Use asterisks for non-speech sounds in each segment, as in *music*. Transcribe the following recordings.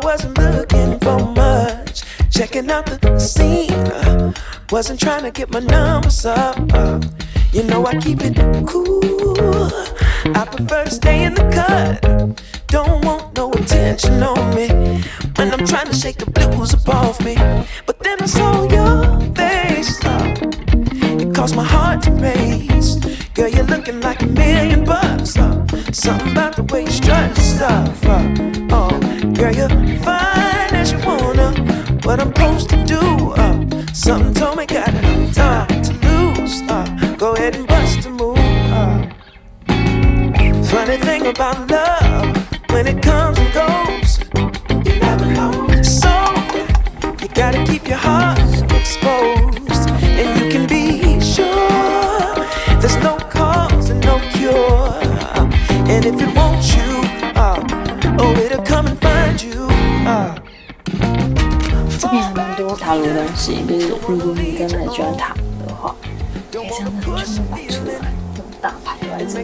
I wasn't looking for much. Checking out the scene, uh, wasn't trying to get my numbers up. Uh, you know I keep it cool. I prefer to stay in the cut. Don't want no attention on me when I'm trying to shake the blues off me. But then I saw your face. Uh, it caused my heart to race. Girl, you're looking like a million bucks. Uh, something about the way you strut your stuff. Oh, about love, when it comes and goes, you never know. So you gotta keep your heart exposed, and you can be sure there's no cause and no cure. And if it wants you, uh, oh, it'll come and find you. Uh. 这边还蛮多塔罗东西，就是如果你真的喜欢塔罗的话，可以这样子全部摆出来，这种大牌都在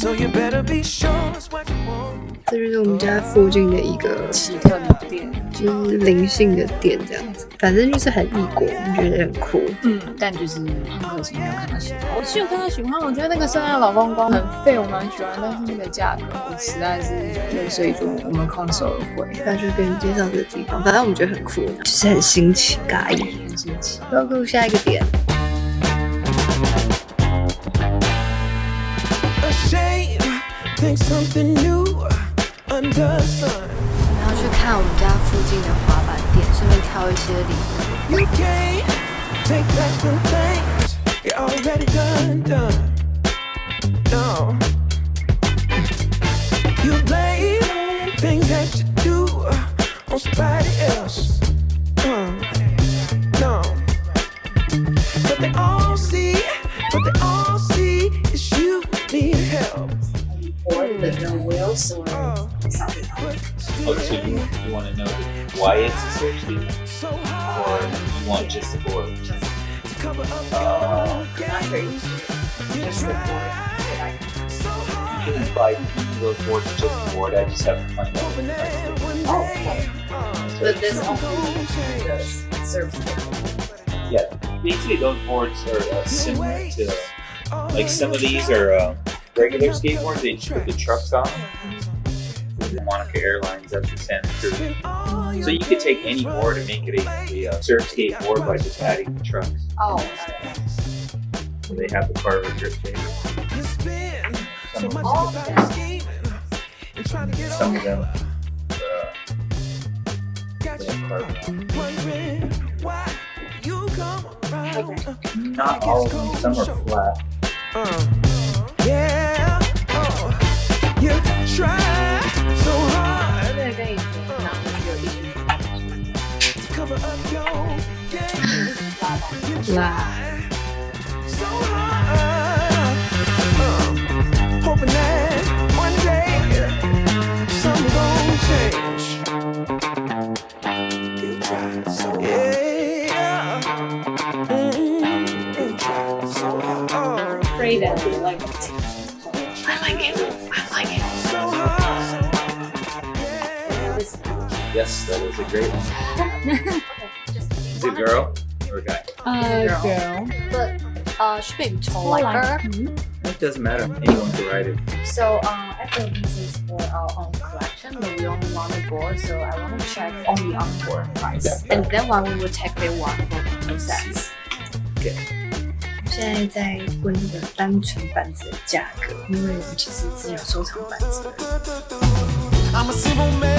这就是我们家附近的一个奇特的店，就是灵性的店这样子，反正就是很异国，我觉得很酷。嗯，但就是很可惜没有看到喜欢。我是有看到喜欢，我觉得那个圣诞老公公很废，我蛮喜欢，但是那个价格我实在是对，所以就我们空手而回，那就跟你介绍这个地方，反正我们觉得很酷，就是很新奇尬异。很新奇。Go 下一个点，Think something new under the sun. 然后去看我们家附近的滑板店，顺便挑一些礼物。 You, you want to know why it's a search so or hard you want just the board? to cover up Oh, your games. Just the so. You can buy those boards just the board. I just have to find out. Hoping that one Oh, uh, But this only does serve Yeah, basically those boards are uh, similar to like some of these are um, regular skateboards. They just put the trucks on. The Monica Airlines that's the Santa Cruz. So you could take any board and make it a, a surf skateboard by just adding the trucks. Oh, So they have the Carver grip shape. You spend so Some of them, time scheming and trying to get some of them uh, Got they you have carbon on. wondering why you come around. Not all of them. Some are flat. Uh, yeah, oh, you try to that is a great one. Is *laughs* it a girl or a guy? uh, girl. But uh, she may be tall like her. It doesn't matter. Anyone can ride it. So uh, actually this is for our own collection, but we only want the board, so I want to check only on board price. And then one we will take the one for two sets. 现在在问这个单纯板子的价格，因为我们其实是有收藏板子的。 I'm a simple man.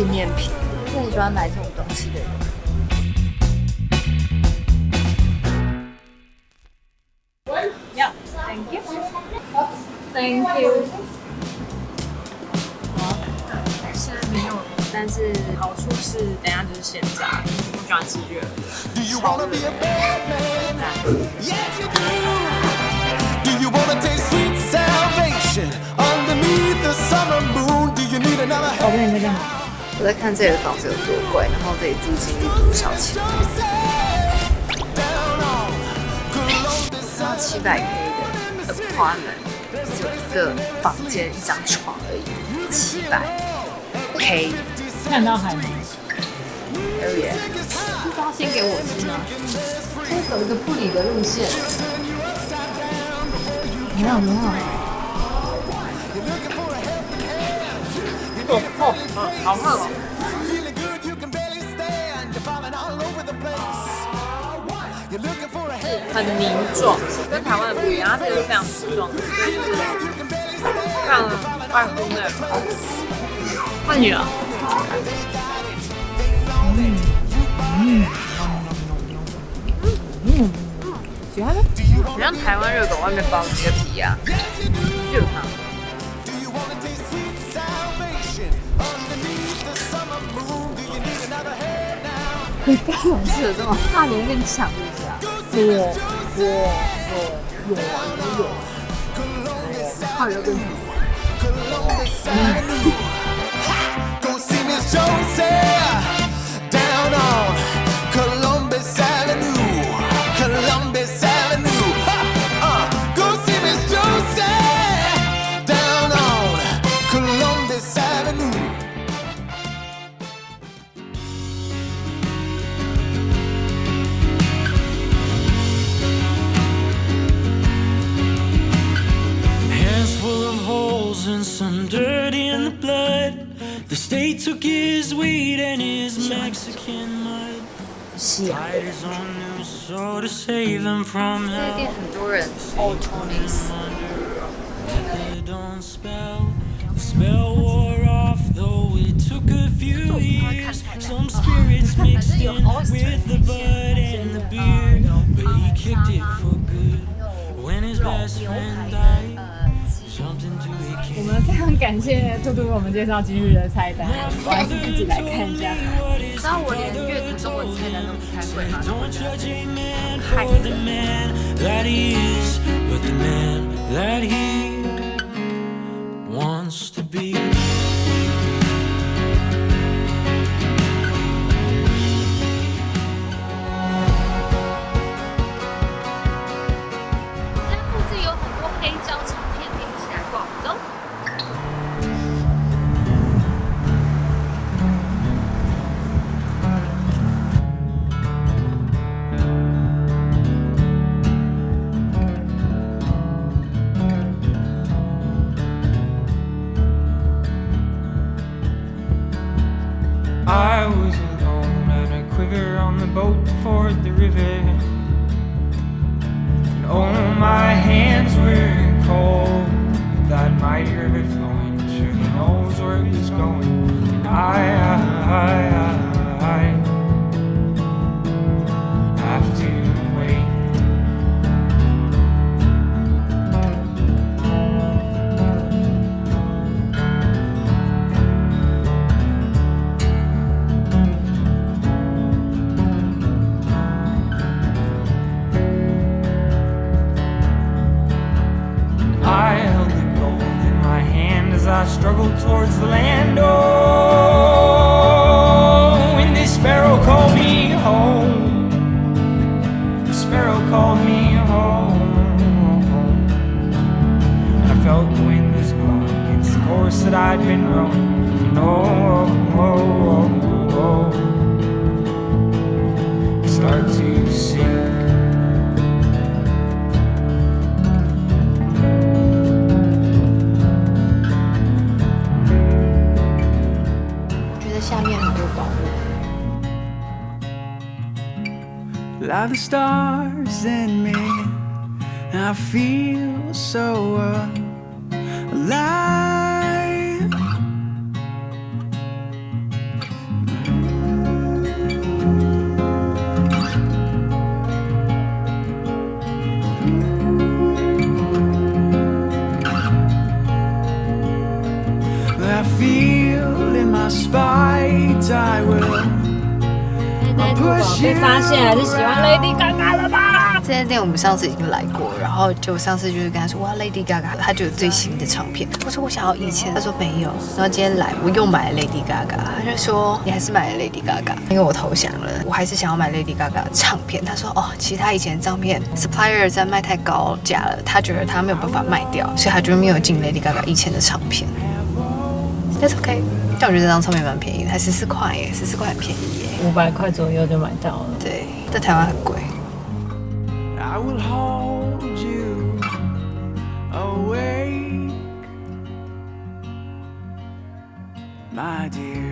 纪念品，那你喜欢买这种东西的人？喂，要？Thank you。Thank you。现在没有，但是好处是，等下就是现炸。不喜欢吃热的。Do you wanna be a bad man? Yes you do. Do you wanna taste sweet salvation underneath the summer moon? Do you need another help，我在看这里的房子有多贵，然后这里租金是多少钱然后七百 K 的 apartment 只有一个房间一张床而已，七百 K 看到海吗？而已。是要先给我吃吗？就是走一个不理的路线。没有没有，for a hand, 很凝壮，跟台湾的不一样，它这个是非常粗壮的，所以就是非常外乎那种。换你了。嗯嗯，喜欢吗？很像台湾热狗外面包那个皮啊，就是它。你该有是有，这么。怕你会跟你抢一下，我？我我有有啊，你有啊。哦，怕你会跟你想。嗯。The state took his weed and his Mexican mud. 西洋 Tied his own new soul to save him from 这个 hell. 店很多人 all Tonys， They don't spell. The spell wore off, 感谢兔兔为我们介绍今日的菜单，我还是自己来看一下。你知道我连阅读中文菜单都不太会吗 the man as towards the land. Oh, and this sparrow called me home. The sparrow called me home. I felt the wind was blowing against the course that I'd been rowing. And oh, oh, oh, oh, I start to sink. Like the stars in me. I feel so uh, alive. 被发现还是喜欢 Lady Gaga 了吧？这家店我们上次已经来过，然后就上次就是跟他说哇 Lady Gaga，他就有最新的唱片。我说我想要以前，他说没有。然后今天来我又买了 Lady Gaga，他就说你还是买了 Lady Gaga，因为我投降了，我还是想要买 Lady Gaga 的唱片。他说哦，其他以前的唱片 supplier 在卖太高价了，他觉得他没有办法卖掉，所以他就没有进 Lady Gaga 以前的唱片。That's okay，但我觉得这张唱片蛮便宜的，才十四块耶，十四块很便宜耶。五百块左右就买到了。对，在台湾很贵。I will hold you awake, my dear.